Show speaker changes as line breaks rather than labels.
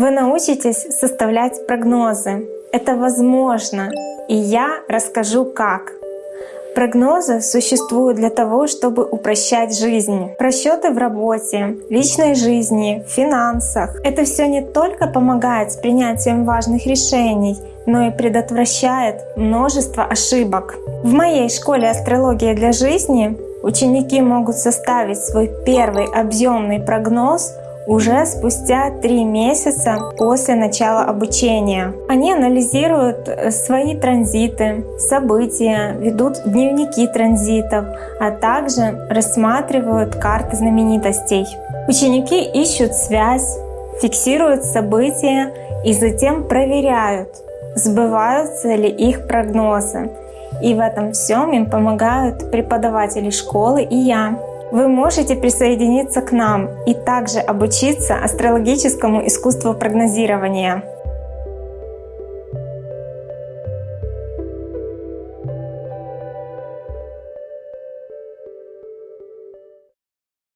Вы научитесь составлять прогнозы. Это возможно, и я расскажу как. Прогнозы существуют для того, чтобы упрощать жизнь. Просчеты в работе, личной жизни, финансах. Это все не только помогает с принятием важных решений, но и предотвращает множество ошибок. В моей школе астрология для жизни ученики могут составить свой первый объемный прогноз уже спустя три месяца после начала обучения. Они анализируют э, свои транзиты, события, ведут дневники транзитов, а также рассматривают карты знаменитостей. Ученики ищут связь, фиксируют события и затем проверяют, сбываются ли их прогнозы. И в этом всем им помогают преподаватели школы и я. Вы можете присоединиться к нам и также обучиться астрологическому искусству прогнозирования.